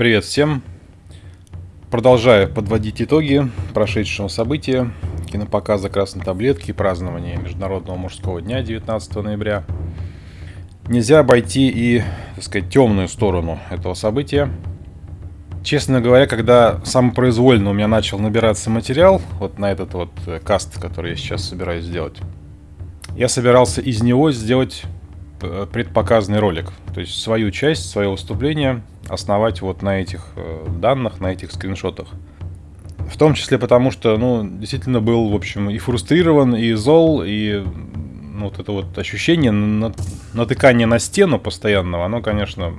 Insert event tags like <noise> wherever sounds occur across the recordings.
Привет всем! Продолжаю подводить итоги прошедшего события кинопоказа «Красной таблетки» и празднования Международного мужского дня 19 ноября. Нельзя обойти и, так сказать, темную сторону этого события. Честно говоря, когда самопроизвольно у меня начал набираться материал, вот на этот вот э, каст, который я сейчас собираюсь сделать, я собирался из него сделать э, предпоказанный ролик. То есть свою часть, свое выступление основать вот на этих э, данных, на этих скриншотах. В том числе потому, что, ну, действительно был, в общем, и фрустрирован, и зол, и ну, вот это вот ощущение натыкания на стену постоянного, оно, конечно,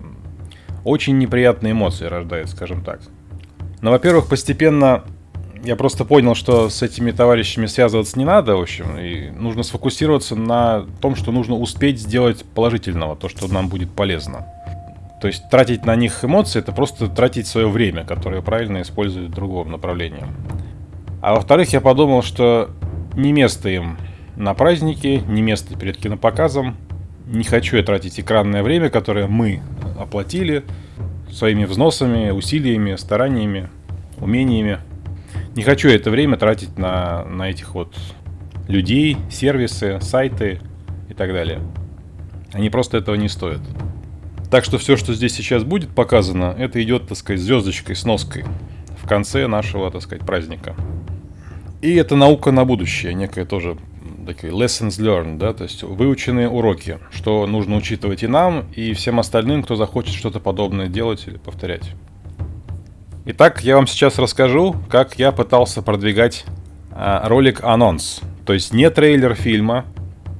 очень неприятные эмоции рождает, скажем так. Но, во-первых, постепенно я просто понял, что с этими товарищами связываться не надо, в общем, и нужно сфокусироваться на том, что нужно успеть сделать положительного, то, что нам будет полезно. То есть тратить на них эмоции, это просто тратить свое время, которое правильно используют в другом направлении. А во-вторых, я подумал, что не место им на празднике, не место перед кинопоказом. Не хочу я тратить экранное время, которое мы оплатили своими взносами, усилиями, стараниями, умениями. Не хочу это время тратить на, на этих вот людей, сервисы, сайты и так далее. Они просто этого не стоят. Так что все, что здесь сейчас будет показано, это идет, так сказать, звездочкой, сноской в конце нашего, так сказать, праздника. И это наука на будущее, некая тоже такие lessons learned, да, то есть выученные уроки, что нужно учитывать и нам, и всем остальным, кто захочет что-то подобное делать или повторять. Итак, я вам сейчас расскажу, как я пытался продвигать а, ролик анонс, то есть не трейлер фильма,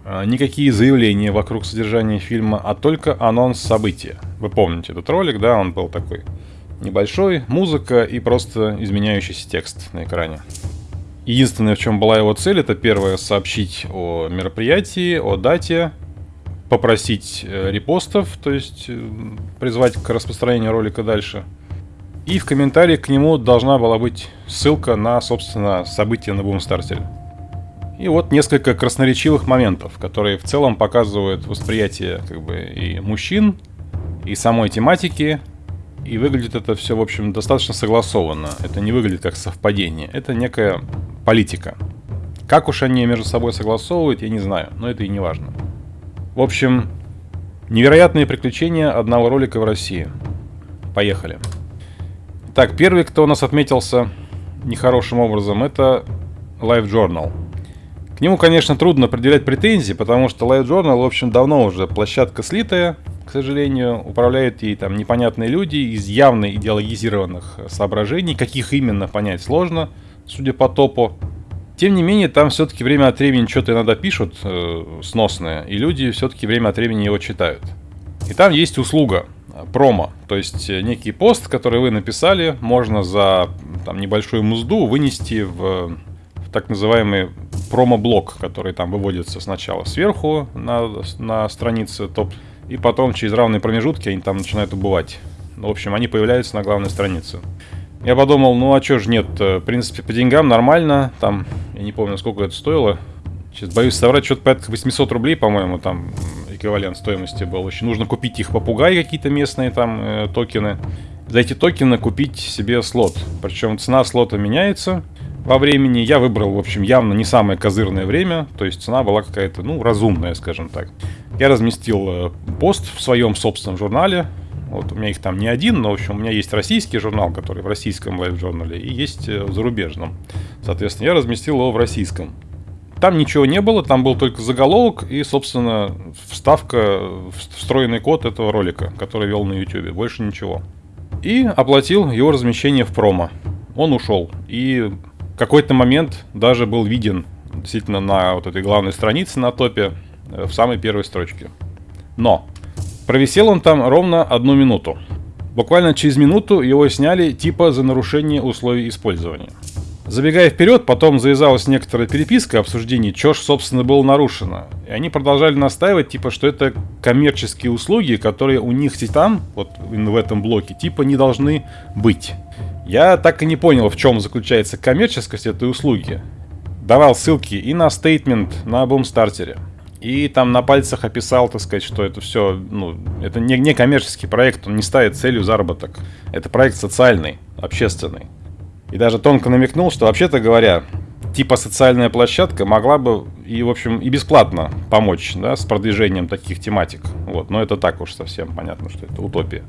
а, никакие заявления вокруг содержания фильма, а только анонс события. Вы помните этот ролик, да, он был такой небольшой, музыка и просто изменяющийся текст на экране. Единственное, в чем была его цель, это первое сообщить о мероприятии, о дате, попросить э, репостов, то есть э, призвать к распространению ролика дальше. И в комментарии к нему должна была быть ссылка на, собственно, события на Бумстартере. И вот несколько красноречивых моментов, которые в целом показывают восприятие как бы и мужчин, и самой тематики, и выглядит это все, в общем, достаточно согласованно. Это не выглядит как совпадение, это некая политика. Как уж они между собой согласовывают, я не знаю, но это и не важно. В общем, невероятные приключения одного ролика в России. Поехали. Так, первый, кто у нас отметился нехорошим образом, это Live Journal. К нему, конечно, трудно определять претензии, потому что LiveJournal, в общем, давно уже площадка слитая, к сожалению, управляют ей там непонятные люди из явно идеологизированных соображений, каких именно понять сложно, судя по топу. Тем не менее, там все-таки время от времени что-то иногда пишут э, сносное, и люди все-таки время от времени его читают. И там есть услуга, промо, то есть э, некий пост, который вы написали, можно за там, небольшую музду вынести в так называемый промо-блок, который там выводится сначала сверху на, на странице топ, и потом через равные промежутки они там начинают убывать. В общем, они появляются на главной странице. Я подумал, ну а чё ж нет, э, в принципе, по деньгам нормально, там, я не помню, сколько это стоило. Сейчас боюсь соврать, что-то порядка 800 рублей, по-моему, там эквивалент стоимости был. Очень нужно купить их попугаи какие-то местные там э, токены. За эти токены купить себе слот. Причем цена слота меняется во времени. Я выбрал, в общем, явно не самое козырное время, то есть цена была какая-то, ну, разумная, скажем так. Я разместил э, пост в своем собственном журнале. Вот у меня их там не один, но, в общем, у меня есть российский журнал, который в российском лайв-журнале, и есть э, в зарубежном. Соответственно, я разместил его в российском. Там ничего не было, там был только заголовок и, собственно, вставка, встроенный код этого ролика, который вел на YouTube. Больше ничего. И оплатил его размещение в промо. Он ушел. И какой-то момент даже был виден действительно на вот этой главной странице на топе э, в самой первой строчке. Но провисел он там ровно одну минуту. Буквально через минуту его сняли типа за нарушение условий использования. Забегая вперед, потом завязалась некоторая переписка, обсуждение, что ж, собственно, было нарушено. И они продолжали настаивать, типа, что это коммерческие услуги, которые у них там, вот в этом блоке, типа, не должны быть. Я так и не понял, в чем заключается коммерческость этой услуги. Давал ссылки и на стейтмент на бумстартере, И там на пальцах описал, так сказать, что это все, ну, это не, не коммерческий проект, он не ставит целью заработок. Это проект социальный, общественный. И даже тонко намекнул, что вообще-то говоря, типа социальная площадка могла бы и, в общем, и бесплатно помочь, да, с продвижением таких тематик. Вот, но это так уж совсем понятно, что это утопия.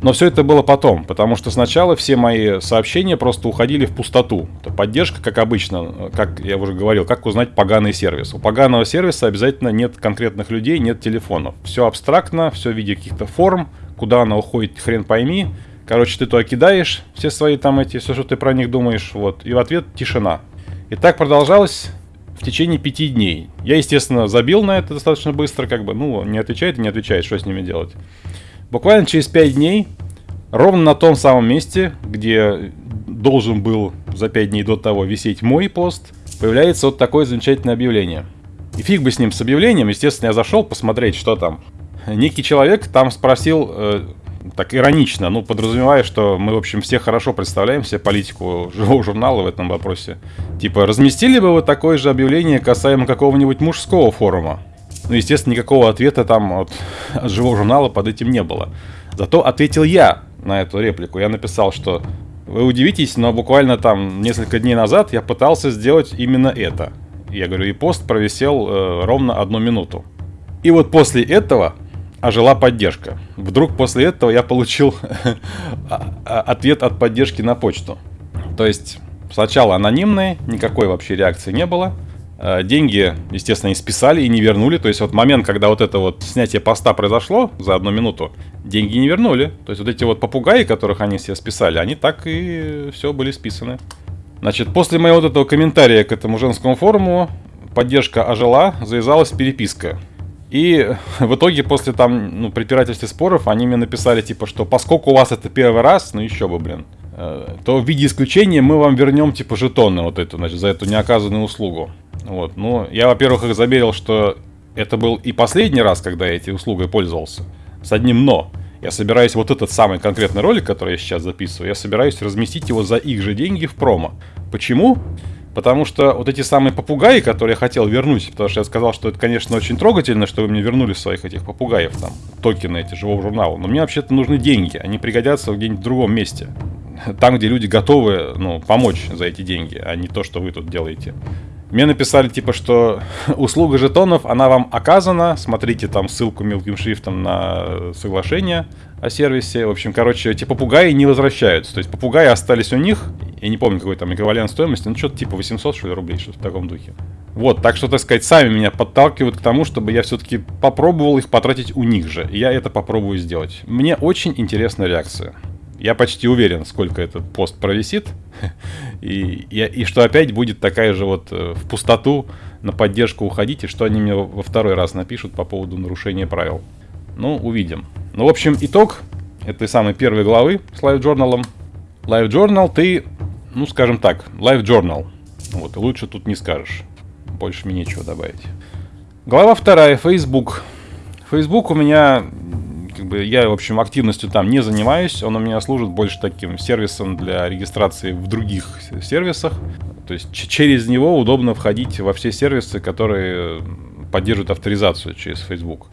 Но все это было потом, потому что сначала все мои сообщения просто уходили в пустоту. Это поддержка, как обычно, как я уже говорил, как узнать поганый сервис. У поганого сервиса обязательно нет конкретных людей, нет телефонов. Все абстрактно, все в виде каких-то форм, куда она уходит, хрен пойми. Короче, ты туда кидаешь все свои там эти, все, что ты про них думаешь, вот, и в ответ тишина. И так продолжалось в течение пяти дней. Я, естественно, забил на это достаточно быстро, как бы, ну, не отвечает и не отвечает, что с ними делать. Буквально через 5 дней, ровно на том самом месте, где должен был за 5 дней до того висеть мой пост, появляется вот такое замечательное объявление. И фиг бы с ним, с объявлением, естественно, я зашел посмотреть, что там. Некий человек там спросил, э, так иронично, ну, подразумевая, что мы, в общем, все хорошо представляем себе политику живого журнала в этом вопросе. Типа, разместили бы вы такое же объявление касаемо какого-нибудь мужского форума? Ну, естественно, никакого ответа там от, от живого журнала под этим не было. Зато ответил я на эту реплику. Я написал, что вы удивитесь, но буквально там несколько дней назад я пытался сделать именно это. Я говорю, и пост провисел э, ровно одну минуту. И вот после этого ожила поддержка. Вдруг после этого я получил <laughs> а, а, ответ от поддержки на почту. То есть сначала анонимный, никакой вообще реакции не было. Деньги, естественно, не списали и не вернули. То есть вот момент, когда вот это вот снятие поста произошло за одну минуту, деньги не вернули. То есть вот эти вот попугаи, которых они себе списали, они так и все были списаны. Значит, после моего вот этого комментария к этому женскому форуму поддержка ожила, завязалась переписка. И <laughs> в итоге после там, ну, препирательств и споров они мне написали, типа, что поскольку у вас это первый раз, ну еще бы, блин, э, то в виде исключения мы вам вернем, типа, жетоны вот эту, значит, за эту неоказанную услугу. Вот, ну, я, во-первых, их заверил, что это был и последний раз, когда я этой услугой пользовался. С одним «но». Я собираюсь вот этот самый конкретный ролик, который я сейчас записываю, я собираюсь разместить его за их же деньги в промо. Почему? Потому что вот эти самые попугаи, которые я хотел вернуть, потому что я сказал, что это, конечно, очень трогательно, что вы мне вернули своих этих попугаев, там, токены эти живого журнала, но мне вообще-то нужны деньги, они пригодятся где-нибудь в другом месте. Там, где люди готовы, ну, помочь за эти деньги, а не то, что вы тут делаете. Мне написали, типа, что <laughs> услуга жетонов, она вам оказана. Смотрите там ссылку мелким шрифтом на соглашение о сервисе. В общем, короче, эти попугаи не возвращаются. То есть попугаи остались у них. Я не помню, какой там эквивалент стоимости. Ну, что-то типа 800, что ли, рублей, что-то в таком духе. Вот, так что, так сказать, сами меня подталкивают к тому, чтобы я все-таки попробовал их потратить у них же. И я это попробую сделать. Мне очень интересна реакция. Я почти уверен, сколько этот пост провисит. <laughs> И, и, и что опять будет такая же вот э, в пустоту на поддержку уходить, и что они мне во второй раз напишут по поводу нарушения правил. Ну, увидим. Ну, в общем, итог этой самой первой главы с Live Journal. Live Journal ты, ну, скажем так, Live Journal. Вот, лучше тут не скажешь. Больше мне нечего добавить. Глава вторая, Facebook. Facebook у меня как бы я, в общем, активностью там не занимаюсь. Он у меня служит больше таким сервисом для регистрации в других сервисах. То есть через него удобно входить во все сервисы, которые поддерживают авторизацию через Facebook.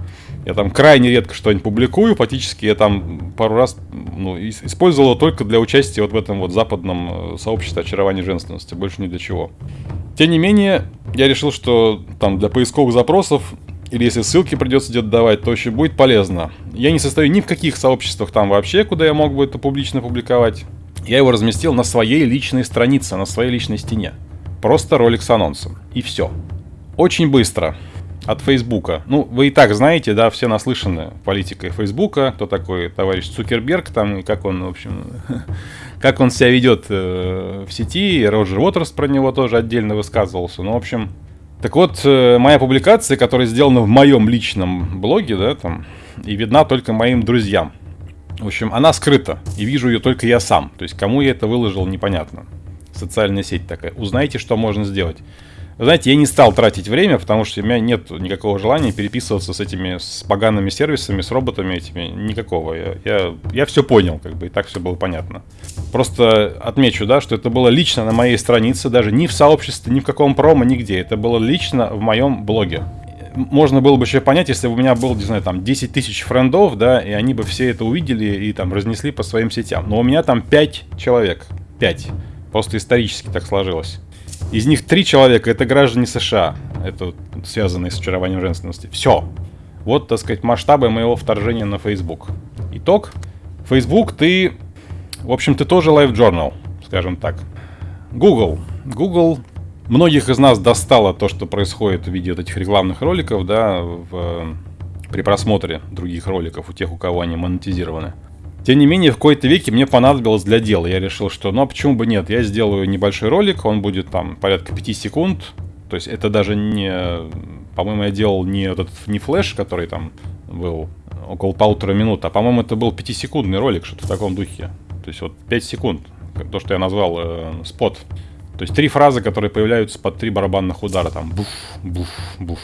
Я там крайне редко что-нибудь публикую, фактически я там пару раз ну, использовал только для участия вот в этом вот западном э, сообществе очарования женственности, больше ни для чего. Тем не менее, я решил, что там для поисковых запросов или если ссылки придется где-то давать, то еще будет полезно. Я не состою ни в каких сообществах там вообще, куда я мог бы это публично публиковать. Я его разместил на своей личной странице, на своей личной стене. Просто ролик с анонсом. И все. Очень быстро. От Фейсбука. Ну, вы и так знаете, да, все наслышаны политикой Фейсбука, кто такой товарищ Цукерберг, там, и как он, в общем, <laughs> как он себя ведет э, в сети. Роджер Уотерс про него тоже отдельно высказывался. Ну, в общем, так вот, э, моя публикация, которая сделана в моем личном блоге, да, там, и видна только моим друзьям. В общем, она скрыта, и вижу ее только я сам. То есть, кому я это выложил, непонятно. Социальная сеть такая. Узнайте, что можно сделать. Знаете, я не стал тратить время, потому что у меня нет никакого желания переписываться с этими с погаными сервисами, с роботами этими. Никакого. Я, я, я все понял, как бы, и так все было понятно. Просто отмечу, да, что это было лично на моей странице, даже не в сообществе, ни в каком промо, нигде. Это было лично в моем блоге. можно было бы еще понять, если бы у меня был, не знаю, там 10 тысяч френдов, да, и они бы все это увидели и там разнесли по своим сетям. Но у меня там 5 человек. 5. Просто исторически так сложилось. Из них 3 человека это граждане США. Это связанные с очарованием женственности. Все. Вот, так сказать, масштабы моего вторжения на Facebook. Итог. Facebook ты... В общем, ты тоже Live Journal, скажем так. Google. Google Многих из нас достало то, что происходит в виде вот этих рекламных роликов, да, в, при просмотре других роликов у тех, у кого они монетизированы. Тем не менее, в какой-то веке мне понадобилось для дела. Я решил, что ну а почему бы нет, я сделаю небольшой ролик, он будет там порядка 5 секунд. То есть это даже не... По-моему, я делал не этот не флеш, который там был около полутора минут, а по-моему это был 5-секундный ролик, что-то в таком духе. То есть вот 5 секунд, то, что я назвал э, спот. То есть три фразы, которые появляются под три барабанных удара. Там буф, буф, буф.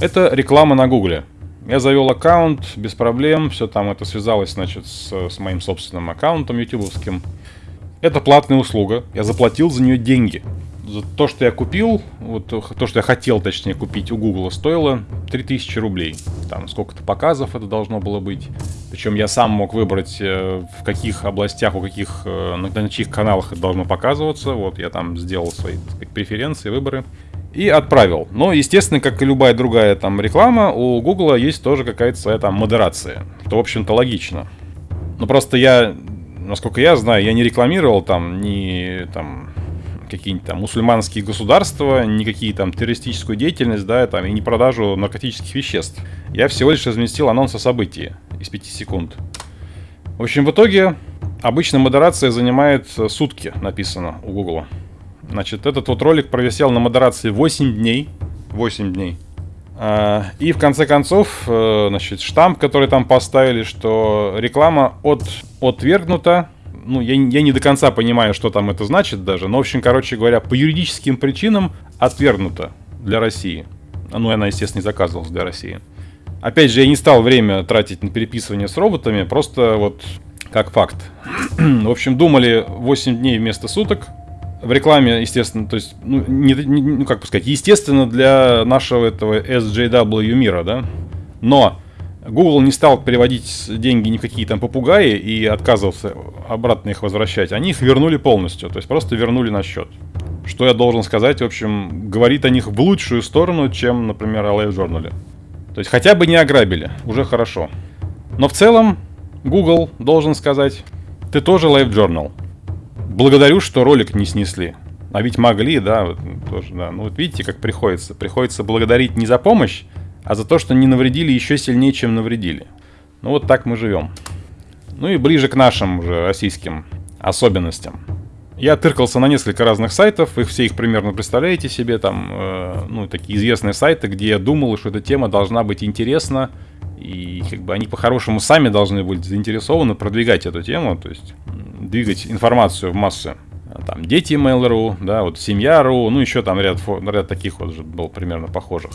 Это реклама на гугле. Я завел аккаунт без проблем. Все там это связалось, значит, с, с моим собственным аккаунтом ютубовским. Это платная услуга. Я заплатил за нее деньги то, что я купил, вот то, что я хотел, точнее, купить у Google, стоило 3000 рублей. Там сколько-то показов это должно было быть. Причем я сам мог выбрать, э, в каких областях, у каких, э, на, на чьих каналах это должно показываться. Вот я там сделал свои сказать, преференции, выборы. И отправил. Но, естественно, как и любая другая там реклама, у Google есть тоже какая-то своя там модерация. Что, в общем-то, логично. Но просто я, насколько я знаю, я не рекламировал там ни там какие-нибудь там мусульманские государства, никакие там террористическую деятельность, да, там, и не продажу наркотических веществ. Я всего лишь разместил анонс о событии из 5 секунд. В общем, в итоге обычно модерация занимает сутки, написано у Google. Значит, этот вот ролик провисел на модерации 8 дней. 8 дней. А, и в конце концов, э, значит, штамп, который там поставили, что реклама от, отвергнута ну, я, я не до конца понимаю, что там это значит даже, но, в общем, короче говоря, по юридическим причинам отвергнуто для России. Ну, она, естественно, не заказывалась для России. Опять же, я не стал время тратить на переписывание с роботами, просто вот как факт. <clears throat> в общем, думали 8 дней вместо суток. В рекламе, естественно, то есть, ну, не, не, ну как бы сказать, естественно для нашего этого SJW мира, да. Но Google не стал переводить деньги ни в какие там попугаи и отказывался обратно их возвращать. Они их вернули полностью, то есть просто вернули на счет. Что я должен сказать, в общем, говорит о них в лучшую сторону, чем, например, о Live Journal. То есть хотя бы не ограбили, уже хорошо. Но в целом, Google должен сказать, ты тоже Live Journal. Благодарю, что ролик не снесли. А ведь могли, да, вот, тоже, да. Ну вот видите, как приходится. Приходится благодарить не за помощь, а за то, что не навредили еще сильнее, чем навредили. Ну вот так мы живем. Ну и ближе к нашим уже российским особенностям. Я тыркался на несколько разных сайтов, вы все их примерно представляете себе, там, э, ну, такие известные сайты, где я думал, что эта тема должна быть интересна, и как бы они по-хорошему сами должны быть заинтересованы продвигать эту тему, то есть двигать информацию в массы. Там дети Mail.ru, да, вот семья.ру, ну еще там ряд, ряд таких вот был примерно похожих.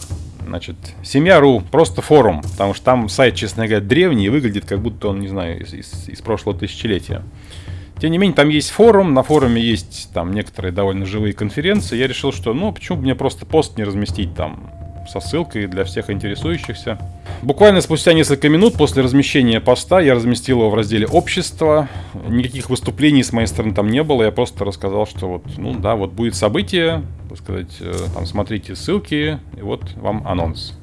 Значит, семья.ру просто форум, потому что там сайт, честно говоря, древний и выглядит как будто он, не знаю, из, из, из прошлого тысячелетия. Тем не менее, там есть форум, на форуме есть там некоторые довольно живые конференции. Я решил, что ну почему бы мне просто пост не разместить там со ссылкой для всех интересующихся. Буквально спустя несколько минут после размещения поста я разместил его в разделе «Общество». Никаких выступлений с моей стороны там не было. Я просто рассказал, что вот, ну да, вот будет событие, так сказать, э, там смотрите ссылки, и вот вам анонс.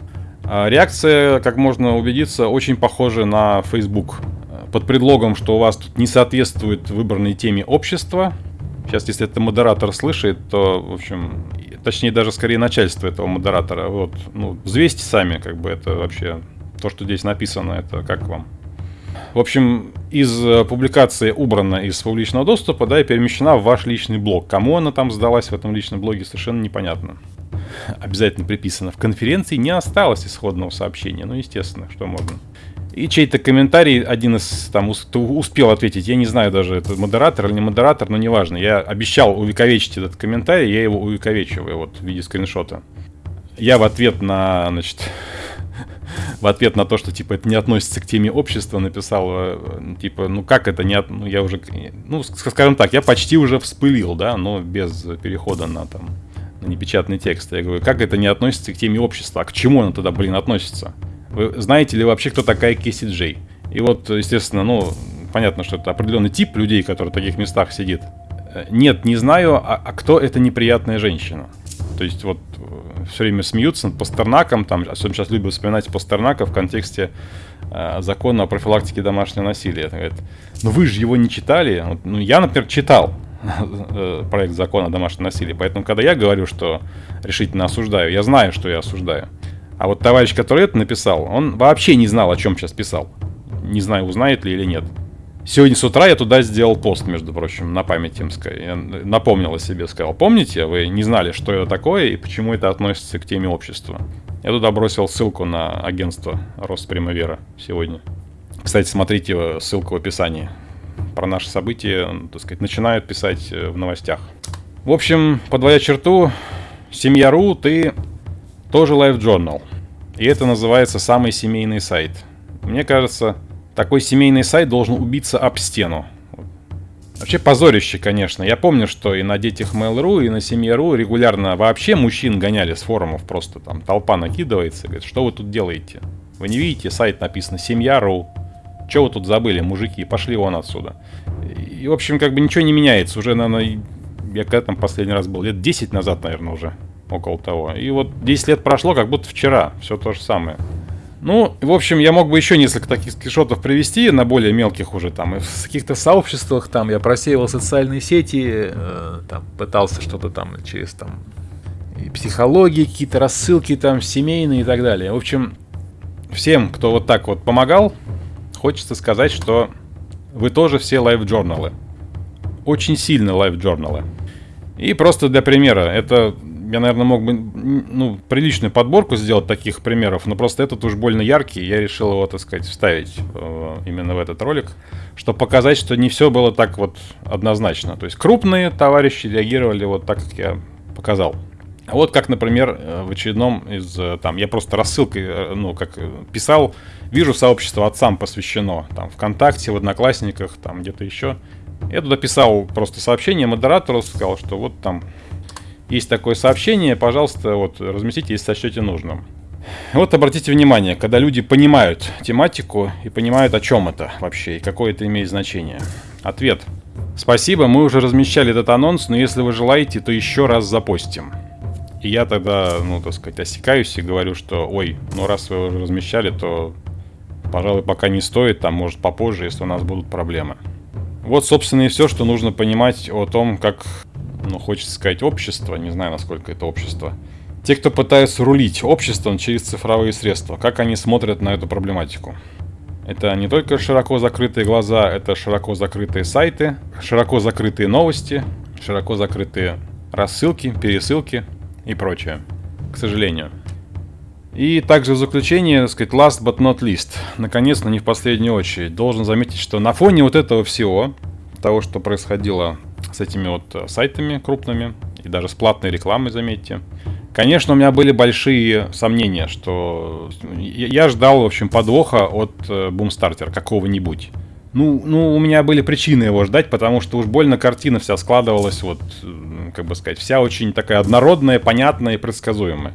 А реакция, как можно убедиться, очень похожа на Facebook. Под предлогом, что у вас тут не соответствует выбранной теме общества, Сейчас, если это модератор слышит, то, в общем, точнее даже скорее начальство этого модератора. Вот, ну, взвесьте сами, как бы это вообще, то, что здесь написано, это как вам. В общем, из э, публикации убрана из публичного доступа, да, и перемещена в ваш личный блог. Кому она там сдалась в этом личном блоге, совершенно непонятно. Обязательно приписано. В конференции не осталось исходного сообщения. Ну, естественно, что можно. И чей-то комментарий, один из там успел ответить, я не знаю даже, это модератор или не модератор, но неважно. Я обещал увековечить этот комментарий, я его увековечиваю вот в виде скриншота. Я в ответ на, значит, <laughs> в ответ на то, что типа это не относится к теме общества, написал, э, типа, ну как это не, ну я уже, ну скажем так, я почти уже вспылил, да, но без перехода на там на непечатный текст. Я говорю, как это не относится к теме общества? А к чему оно тогда, блин, относится? Вы знаете ли вообще, кто такая Кэсси Джей? И вот, естественно, ну, понятно, что это определенный тип людей, который в таких местах сидит. Э, нет, не знаю, а, а кто эта неприятная женщина? То есть вот э, все время смеются над Пастернаком, там, особенно сейчас любят вспоминать Пастернака в контексте э, закона о профилактике домашнего насилия. Говорят, ну вы же его не читали. Вот, ну я, например, читал э, проект закона о домашнем насилии, поэтому когда я говорю, что решительно осуждаю, я знаю, что я осуждаю. А вот товарищ, который это написал, он вообще не знал, о чем сейчас писал. Не знаю, узнает ли или нет. Сегодня с утра я туда сделал пост, между прочим, на память им Я напомнил о себе, сказал, помните, вы не знали, что это такое и почему это относится к теме общества. Я туда бросил ссылку на агентство Роспримавера сегодня. Кстати, смотрите ссылку в описании. Про наши события, так сказать, начинают писать э, в новостях. В общем, подводя черту, семья.ру, ты тоже Live Journal. И это называется самый семейный сайт. Мне кажется, такой семейный сайт должен убиться об стену. Вообще позорище, конечно. Я помню, что и на детях Mail.ru, и на семье.ру регулярно вообще мужчин гоняли с форумов. Просто там толпа накидывается. Говорит, что вы тут делаете? Вы не видите, сайт написано семья.ру. Что вы тут забыли, мужики? Пошли вон отсюда. И, в общем, как бы ничего не меняется. Уже, наверное, я когда там последний раз был? Лет 10 назад, наверное, уже. Около того. И вот 10 лет прошло, как будто вчера. Все то же самое. Ну, в общем, я мог бы еще несколько таких скриншотов привести на более мелких уже там. И в каких-то сообществах там я просеивал социальные сети, э, там пытался что-то там через там и психологии, какие-то рассылки там семейные и так далее. В общем, всем, кто вот так вот помогал, хочется сказать, что вы тоже все LiveJournal ы. Очень сильно LiveJournal ы. И просто для примера, это я, наверное, мог бы ну, приличную подборку сделать таких примеров, но просто этот уж больно яркий, я решил его, так сказать, вставить э, именно в этот ролик, чтобы показать, что не все было так вот однозначно. То есть крупные товарищи реагировали вот так, как я показал. Вот как, например, э, в очередном из, э, там, я просто рассылкой, ну, как писал, вижу сообщество отцам посвящено, там, ВКонтакте, в Одноклассниках, там, где-то еще. Я туда писал просто сообщение модератору, сказал, что вот там есть такое сообщение, пожалуйста, вот разместите, если сочтете нужным. Вот обратите внимание, когда люди понимают тематику и понимают, о чем это вообще и какое это имеет значение. Ответ. Спасибо, мы уже размещали этот анонс, но если вы желаете, то еще раз запостим. И я тогда, ну, так сказать, осекаюсь и говорю, что, ой, ну раз вы уже размещали, то, пожалуй, пока не стоит, там, может, попозже, если у нас будут проблемы. Вот, собственно, и все, что нужно понимать о том, как ну, хочется сказать, общество, не знаю, насколько это общество. Те, кто пытаются рулить обществом через цифровые средства, как они смотрят на эту проблематику. Это не только широко закрытые глаза, это широко закрытые сайты, широко закрытые новости, широко закрытые рассылки, пересылки и прочее. К сожалению. И также в заключение, так сказать, last but not least, наконец, но не в последнюю очередь, должен заметить, что на фоне вот этого всего, того, что происходило с этими вот э, сайтами крупными и даже с платной рекламой, заметьте. Конечно, у меня были большие сомнения, что я ждал, в общем, подвоха от Boomstarter какого-нибудь. Ну, ну, у меня были причины его ждать, потому что уж больно картина вся складывалась, вот, как бы сказать, вся очень такая однородная, понятная и предсказуемая.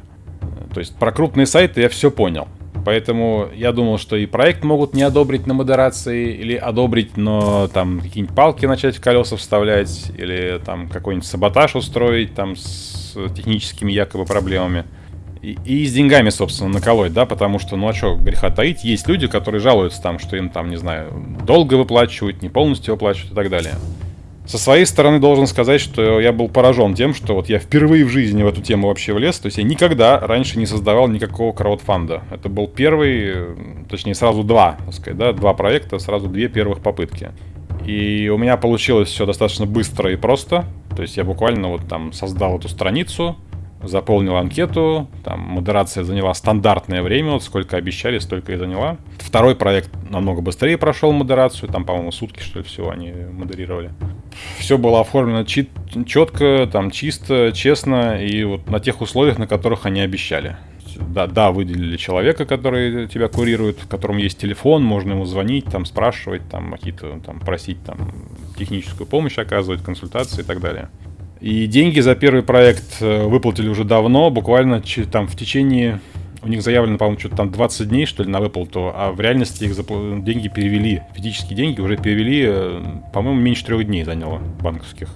То есть про крупные сайты я все понял. Поэтому я думал, что и проект могут не одобрить на модерации, или одобрить, но там какие-нибудь палки начать в колеса вставлять, или там какой-нибудь саботаж устроить там с техническими якобы проблемами. И, и с деньгами, собственно, наколоть, да, потому что, ну а что, греха таить, есть люди, которые жалуются там, что им там, не знаю, долго выплачивают, не полностью выплачивают и так далее. Со своей стороны должен сказать, что я был поражен тем, что вот я впервые в жизни в эту тему вообще влез. То есть я никогда раньше не создавал никакого краудфанда. Это был первый, точнее сразу два, так сказать, да, два проекта, сразу две первых попытки. И у меня получилось все достаточно быстро и просто. То есть я буквально вот там создал эту страницу, заполнил анкету, там модерация заняла стандартное время, вот сколько обещали, столько и заняла. Второй проект намного быстрее прошел модерацию, там, по-моему, сутки, что ли, всего они модерировали. Все было оформлено четко, там, чисто, честно, и вот на тех условиях, на которых они обещали. Да, да, выделили человека, который тебя курирует, в котором есть телефон, можно ему звонить, там, спрашивать, там, какие-то, там, просить, там, техническую помощь оказывать, консультации и так далее. И деньги за первый проект э, выплатили уже давно, буквально там в течение... У них заявлено, по-моему, что-то там 20 дней, что ли, на выплату, а в реальности их запл... деньги перевели, физические деньги уже перевели, э, по-моему, меньше трех дней заняло банковских.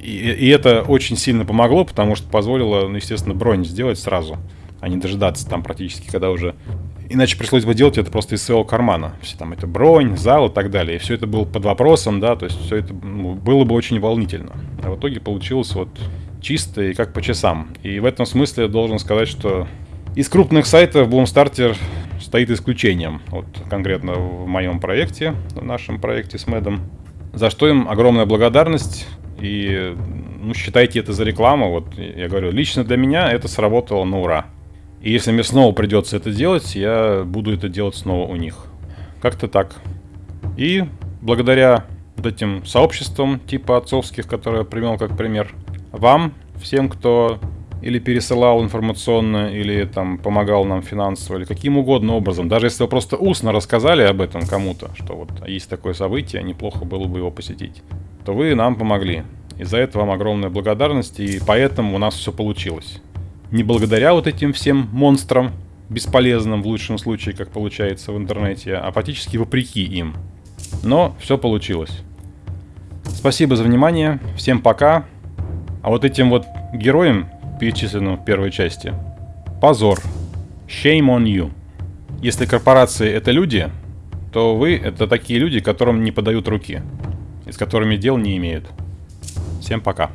И, и это очень сильно помогло, потому что позволило, ну, естественно, бронь сделать сразу, а не дожидаться там практически, когда уже Иначе пришлось бы делать это просто из своего кармана. Все там это бронь, зал и так далее. И все это было под вопросом, да, то есть все это ну, было бы очень волнительно. А в итоге получилось вот чисто и как по часам. И в этом смысле я должен сказать, что из крупных сайтов Boomstarter стоит исключением. Вот конкретно в моем проекте, в нашем проекте с Мэдом. За что им огромная благодарность. И ну, считайте это за рекламу. Вот я говорю, лично для меня это сработало на ура. И если мне снова придется это делать, я буду это делать снова у них. Как-то так. И благодаря вот этим сообществам типа отцовских, которые я привел как пример, вам, всем, кто или пересылал информационно, или там помогал нам финансово, или каким угодно образом. Даже если вы просто устно рассказали об этом кому-то, что вот есть такое событие, неплохо было бы его посетить, то вы нам помогли. И за это вам огромная благодарность, и поэтому у нас все получилось не благодаря вот этим всем монстрам, бесполезным в лучшем случае, как получается в интернете, а фактически вопреки им. Но все получилось. Спасибо за внимание, всем пока. А вот этим вот героям, перечисленным в первой части, позор. Shame on you. Если корпорации это люди, то вы это такие люди, которым не подают руки. И с которыми дел не имеют. Всем пока.